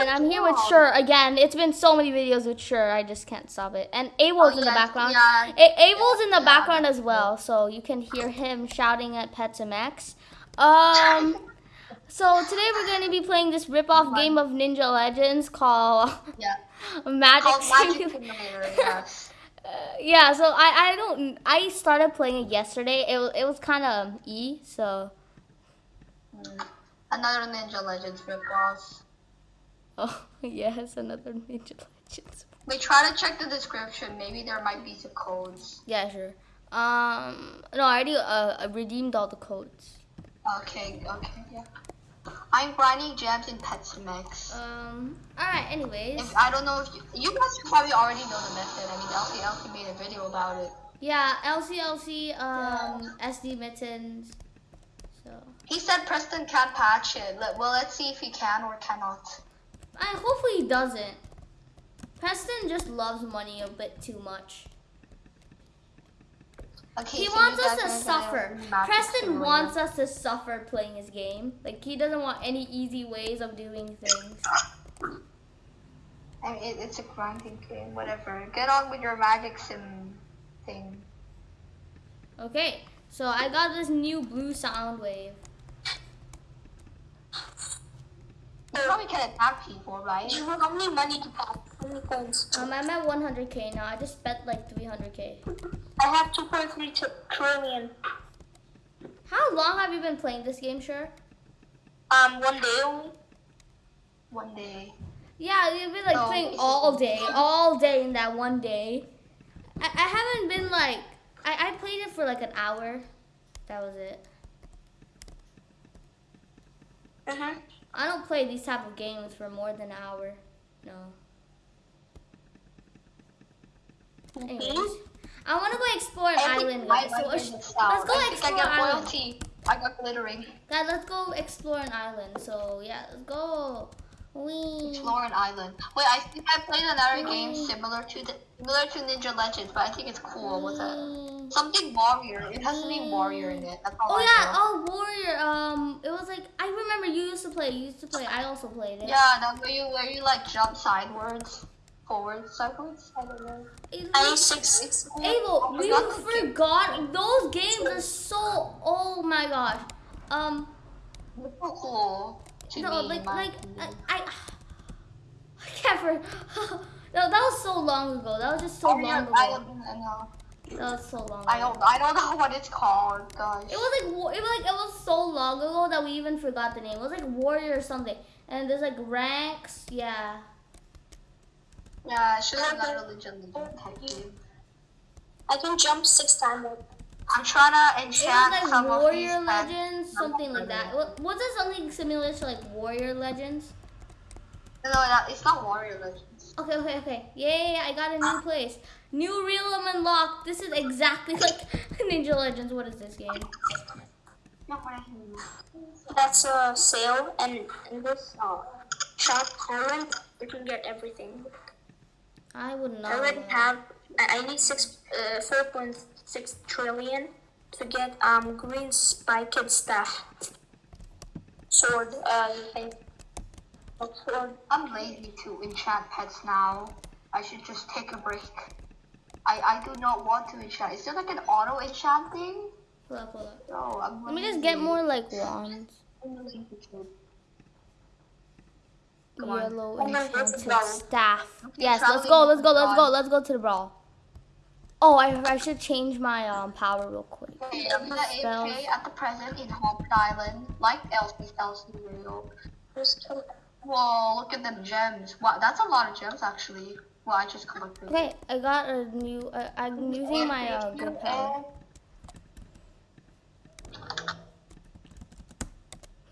and I'm here with Sure again. It's been so many videos with Sure, I just can't stop it. And Abel's Oh, in the yeah, background. yeah. A- Abel's in the Yeah. background as well, so you can hear him shouting at Pet Sim X. Um, so today we're going to be playing this rip-off game of Ninja Legends called Yeah. Magic Called Magic Simulator. Yes. Uh, yeah, so I, I don't I started playing it yesterday. It was it was kind of e so Mm. Another Ninja Legends ripoff. Oh yes another Ninja Legends. We try to check the description. Maybe there might be some codes. Yeah, sure. Um, no, I already uh, redeemed all the codes. Okay, okay, yeah. I'm grinding gems in Pet Sim X. Um, all right. Anyways, If I don't know if you, you guys probably already know the method. I mean, Elsie Elsie made a video about it. yeah, LCLC um SD mittens. So He said Preston can't patch it. Let, well, let's see if he can or cannot. I hopefully he doesn't. Preston just loves money a bit too much. Okay, He so wants us to suffer. Preston wants us to suffer playing his game. Like he doesn't want any easy ways of doing things. I mean, it's a grinding game. Whatever. Get on with your Magic Sim thing. Okay, so I got this new blue sound wave. You probably can attack people, right? You have how many money to pack? How many coins? Um, I'm at 100k now. I just spent like 300k. I have 2.3 t- How long have you been playing this game, sure? Um, one day only. One day. Yeah, you've been like No, playing all day, all day in that one day. I, I haven't been like I, I played it for like an hour. That was it. Uh huh. I don't play these type of games for more than an hour. No. Anyways, I want to go explore an island. Guys. So, let's let's go explore I an get island. loyalty. I got glittering. Guys, let's go explore an island. So yeah, let's go. Wee. Explore an island. Wait, I think I played another game similar to the similar to Ninja Legends, but I think it's cool. What's that? Something warrior. It has the name warrior in it. That's all Oh I yeah, know. oh warrior. Um, it was like I remember you used to play. You used to play. I also played it. Yeah, that where you where you like jump sideways, forwards, sideways. I don't know. It I was- six. Abel, we forgot game. those games are so. Oh my gosh. Um, It's so cool. To no, me, like like. I, I, I can't. For, no, that was so long ago. That was just so Oh, long yeah, ago. I don't know. That was so long. I don't. I don't know what it's called, guys. It was like it was like it was so long ago that we even forgot the name. It was like warrior or something. And there's like ranks. Yeah. Yeah, it should have a legend type game. I can jump six times. I'm trying to enchant It was like some of these Warrior. Legends, something like that. Wa- Was it something similar to like Warrior Legends? No, that, it's not Warrior Legends. Okay, okay, okay. Yay, I got a new place. New realm unlocked. This is exactly like Ninja Legends. What is this game? Not what I can That's a sale, and in this uh, shop island, you can get everything. I would not. I not. already know. have. I I need six, uh, four point six trillion to get um green spiked staff. Sword. Uh, thing. What sword? I'm lazy to enchant pets now. I should just take a break. I, I do not want to enchant. Is there like an auto enchant thing? Hold up, hold up. No, I'm Let me just get more like wands. I'm lazy to- Come on. Yellow Come on, enchanted go. staff. Yes, let's go. Let's go. Let's go. Let's go to the brawl. Oh, I, I should change my um power real quick. Okay, I'm gonna Spells. AFK at the present in Haunted Island, like Elsie's Elsie video. Just kill. Whoa, look at them gems. Wow, that's a lot of gems actually. Well, I just collected. Okay, I got a new. Uh, I'm using my uh.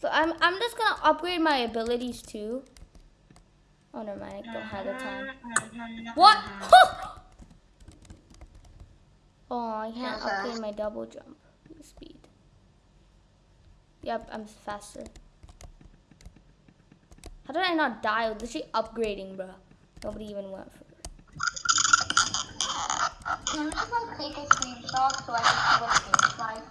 So I'm I'm just gonna upgrade my abilities too. Oh never mind, I don't have the time. What? oh, I can't upgrade my double jump speed. Yep, I'm faster. How did I not die? I was literally upgrading, bro. Nobody even went for it. Can you just like take a screenshot so I can see what it looks like?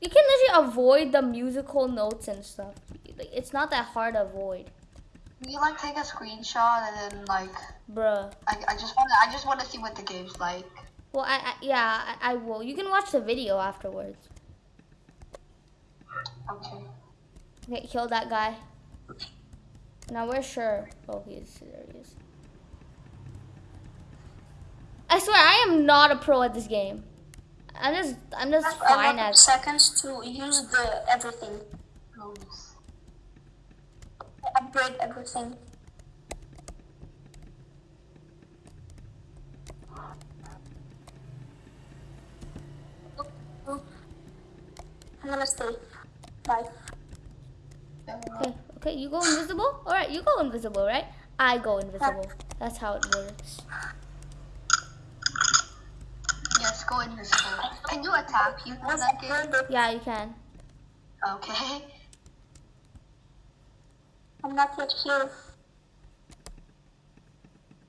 You can literally avoid the musical notes and stuff. Like, it's not that hard to avoid, Can you like take a screenshot and then like bruh. I, I just wanna I just wanna see what the game's like. Well, I, I yeah, I, I will. You can watch the video afterwards. Okay. Okay, kill that guy. Now we're sure? Oh. He is. I swear, I am not a pro at this game. I'm just, I'm just I fine at. seconds to use the everything. Upgrade everything. I'm gonna stay. Bye. Okay, okay, you go invisible. All right, you go invisible, right? I go invisible. That's how it works. Yes, go invisible. Can you attack people in that game? Yeah, you can. Okay. I'm not yet here.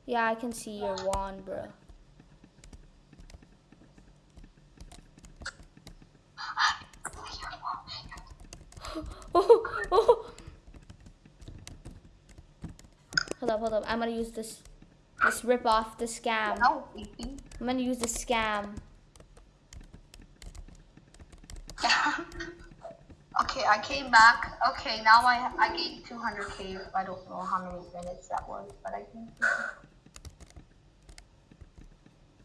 Yeah, I can see your wand, bro. Oh, oh. Hold up, hold up. I'm gonna use this, this rip off, the scam. No. I'm gonna use the scam. okay, I came back. Okay, now I I gained 200k. I don't know how many minutes that was, but I think.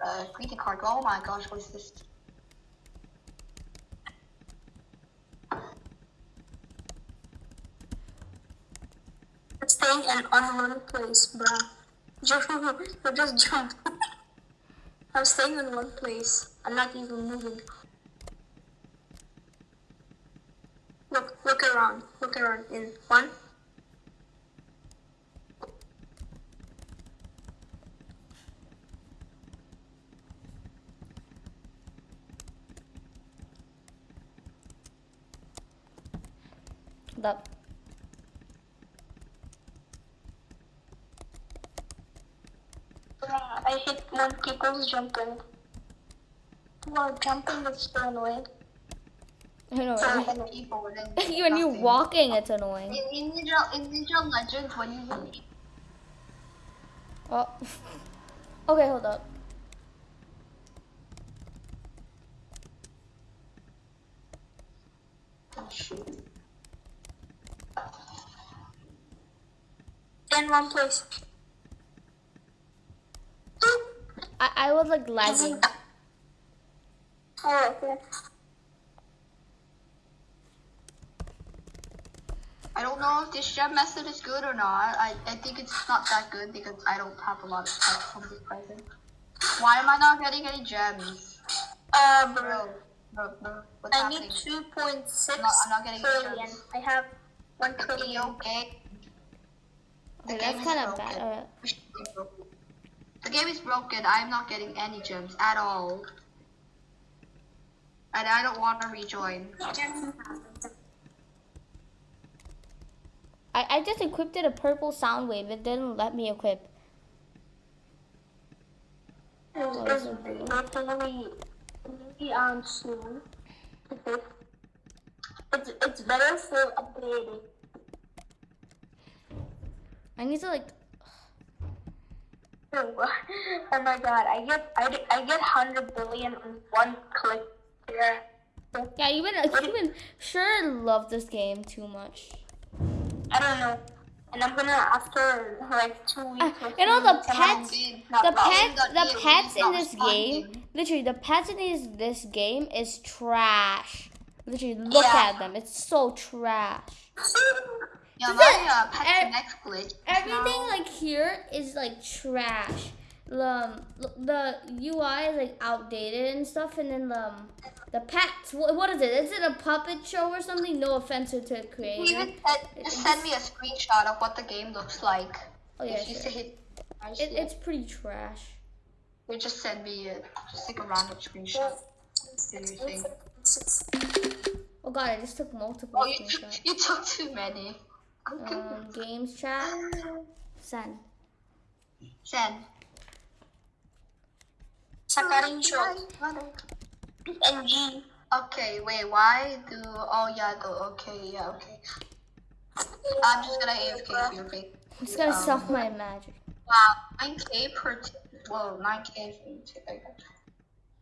Uh, greeting card. Oh my gosh, what is this? Staying in on one place, bruh. You just jumped. I'm staying in one place. I'm not even moving. Look, look around. Look around. In one. Hold up. Bruh, I when people's jumping. Wow, jumping is so annoying. I know, right? many people and then when you're walking, it's annoying. In, in Ninja in Ninja Legends, when you hit Oh. Okay, hold up. oh, shoot. In one place. I, I was like lagging. Oh, okay. I don't know if this gem method is good or not. I, I think it's not that good because I don't have a lot of pets from this present. Why am I not getting any gems? Uh, bro. Bro, bro, bro, what's I happening? need 2.6 I'm not- I'm not getting trillion. I have 1 Are you trillion. okay? The Okay, game that's is kind of broken. bad. The game is broken. I'm not getting any gems at all. And I don't want to rejoin. I, I just equipped it a purple sound wave. It didn't let me equip. It's, it's, it's really, really. It's, it's better for upgrading. I need to like. Oh my god, I get I, I get 100 billion in one click here. Yeah, even even sure love this game too much. I don't know. And I'm gonna after like two weeks. Uh, you know the pets, the pets, the pets in this game. Literally, the pets in this this game is trash. Literally, look Yeah. at them. It's so trash. Yeah, Is my it- pet ev- glitch. Everything now. like here is like trash. Um, the UI is like outdated and stuff, and then the um, the pets. What, what is it? Is it a puppet show or something? No offense to the You creator. even said, just send me a screenshot of what the game looks like. Oh yeah, sure. it, I It, see it. it's pretty trash. you just send me a, just like a random screenshot. Oh god, I just took multiple Oh, you took, you took too many. Um, games chat. Send. Send. Screenshot. NG. Okay, wait, why do, oh yeah, the, okay, yeah, okay. I'm just gonna AFK for your. I'm just gonna Um, sell my magic. Wow, 9k per, t- whoa, 9k for each.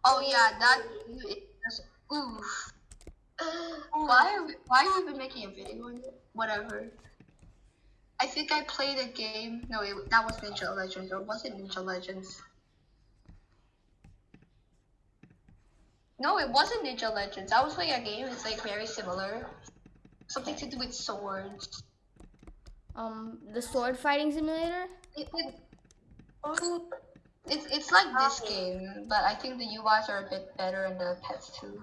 Oh yeah, that, is- oof. Why are we, why are we even making a video on it? Whatever. I think I played a game, no, it, that was Ninja Legends, or was it Ninja Legends? No, it wasn't Ninja Legends. I was playing a game, it's like very similar. Something to do with swords. Um, the sword fighting simulator. It, it, it's, it's like this game, but I think the UIs are a bit better and the pets too.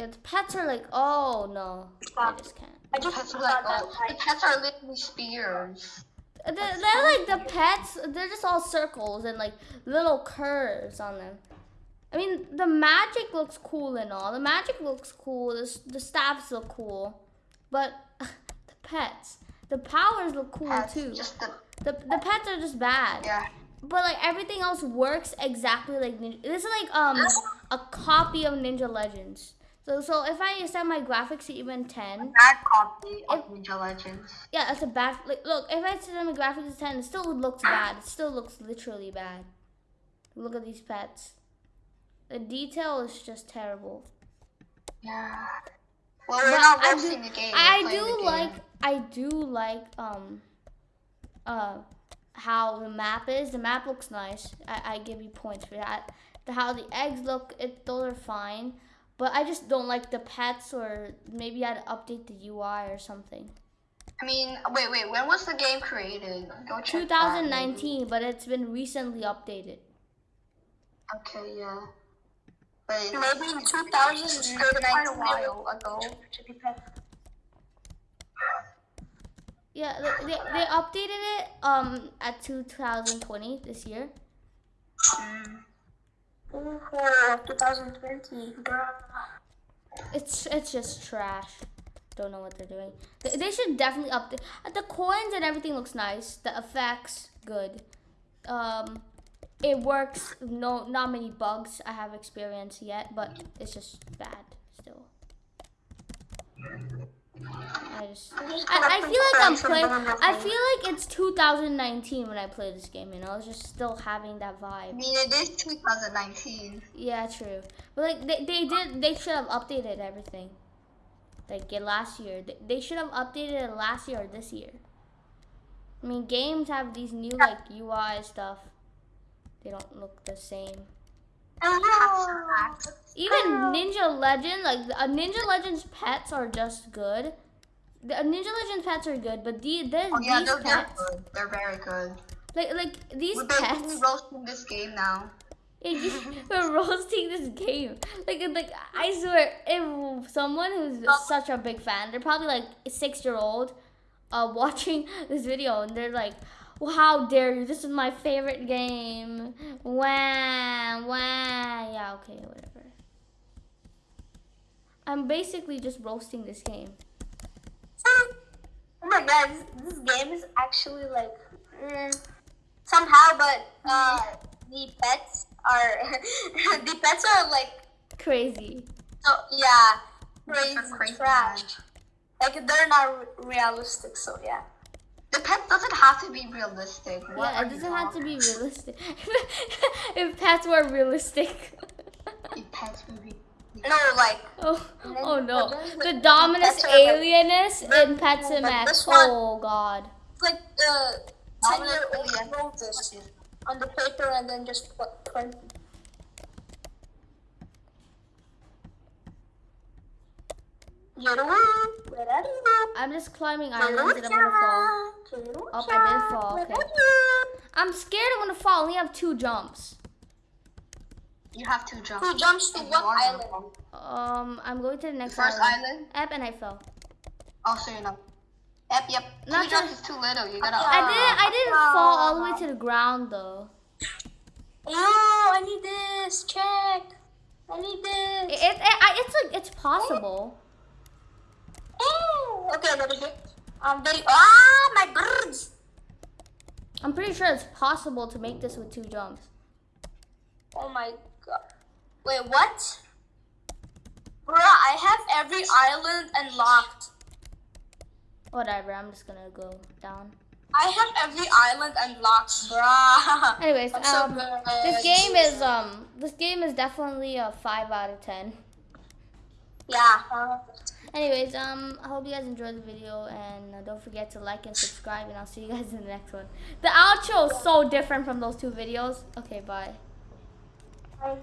Yeah, the pets are like, oh no, I just can't. I The just pets are like, oh, the pets are literally spears. They're, they're like the pets. They're just all circles and like little curves on them. I mean, the magic looks cool and all. The magic looks cool. The, the staffs look cool, but the pets, the powers look cool Pets, too. just the, The the pets are just bad. yeah. But like everything else works exactly like Ninja. This is like um a copy of Ninja Legends. So so if I set my graphics to even ten, Bad copy of Ninja Legends. yeah, that's a bad. Like look, if I set my graphics to ten, it still looks bad. It still looks literally bad. Look at these pets. The detail is just terrible. Yeah. Well, we're But not I do- the game. I do game. like I do like um uh how the map is. The map looks nice. I, I give you points for that. The how the eggs look, it those are fine. But I just don't like the pets or maybe I'd update the UI or something. I mean, wait, wait. When was the game created? Go check. that, 2019, but it's been recently updated. Okay, yeah. But Maybe in it's 2000, quite a while ago. To be pet. Yeah, they, they, they updated it um at 2020 this year. Mm. For 2020, bruh. It's it's just trash. Don't know what they're doing. They, they should definitely update. uh, The coins and everything looks nice. The effects good. Um, it works. No, not many bugs I have experienced yet, but it's just bad still. I just. I, I feel like I'm playing. I feel like it's 2019 when I play this game. You know, it's just still having that vibe. I mean, it is 2019. Yeah, true. But like they, they did they should have updated everything. Like last year. They, they should have updated it last year or this year. I mean games have these new like UI stuff. They don't look the same. Even Ninja Legend, like uh, Ninja Legends pets are just good. The uh, Ninja Legends pets are good, but the, the Oh yeah, these they're, they're pets, good. They're very good. like like these We're pets, roasting this game now. We're roasting this game. Like, like I swear, if someone who's such a big fan, they're probably like a six year old, uh, watching this video, and they're like, well, "How dare you? This is my favorite game." Wah, wah. Yeah, okay, whatever. I'm basically just roasting this game. Oh my god, this, this game is actually like mm, somehow, but uh, the pets are the pets are like Crazy. so yeah, crazy, They're crazy trash. Like they're not re- realistic, so yeah. The pet doesn't have to be realistic. What yeah, it doesn't have to be realistic. if pets were realistic. If pets would be. No, like Oh, oh no. Legends, The like, Dominus pets are like- alienus in Pets but MX. this one- Oh god. it's like the ten year old wrote this on the paper and then just put print. I'm just climbing islands and I'm gonna fall. Oh, I did fall, okay. I'm scared I'm gonna fall. I only have two jumps. You have two jumps. Who jumps to And what island? Um, I'm going to the next First island. island. Yep, and I fell. Oh, so you're not. Yep, yep. Two Not jumps is too little. You gotta. I didn't. I didn't fall all the way to the ground though. Oh, I need this. Check. I need It, this. it, I, it's like it's possible. Okay, let me get. Um, very. Ah, my birds. I'm pretty sure it's possible to make this with two jumps. Oh my god. Wait, what? Bruh, I have every island unlocked. Whatever. I'm just gonna go down. I have every island unlocked, bruh. Anyways, I'm so um, this game is um, this game is definitely a five out of ten. Yeah. Anyways, um, I hope you guys enjoyed the video, and uh, don't forget to like and subscribe, and I'll see you guys in the next one. The outro is so different from those two videos. Okay, bye. Bye.